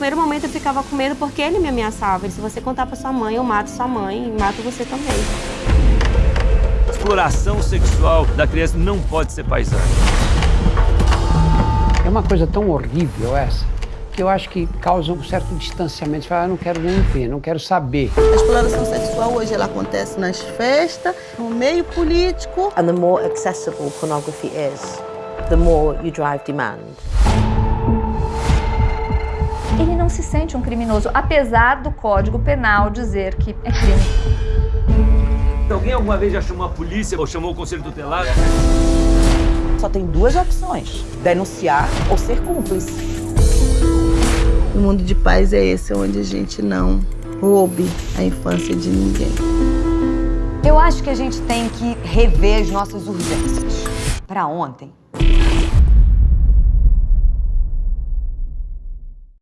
primeiro momento eu ficava com medo porque ele me ameaçava. Ele, se você contar pra sua mãe, eu mato sua mãe e mato você também. A exploração sexual da criança não pode ser paisagem. É uma coisa tão horrível essa, que eu acho que causa um certo distanciamento. Você fala, ah, não quero nem ver, não quero saber. A exploração sexual hoje ela acontece nas festas, no meio político. And the more accessible pornography is, the more you drive demand. Se sente um criminoso, apesar do Código Penal dizer que é crime. Alguém alguma vez já chamou a polícia ou chamou o conselho tutelar? Só tem duas opções: denunciar ou ser cúmplice. O mundo de paz é esse, onde a gente não roube a infância de ninguém. Eu acho que a gente tem que rever as nossas urgências. Para ontem,